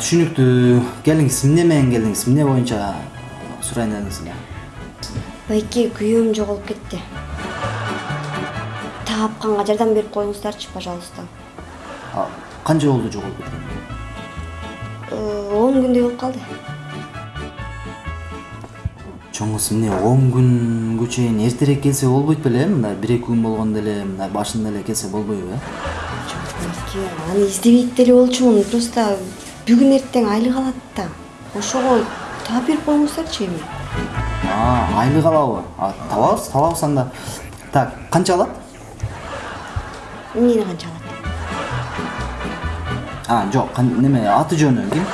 түшүнүктүү келиңиз эмне менен келдиңиз эмне боюнча сурайын дедиңиз эле байке күйөөм жоголуп кетти тапканга жардам берип коюңуздарчы пожалуйста канча болду жоголуп кеткени Э, он күндөй болуп калды чоң кыз эмне он күнгө чейин эртерээк келсе болбойт беле мындай бир эки күн болгондо эле мындай башында эле келсе болбойбу э байке аны издебейт деле болчумун просто бүгүн эртең айлык алат да ошого таап берип коюңуздарчы эми айлык алабы табабыз табабыз анда так канча алат эмнени канча алат а жок неме аты жөнү ким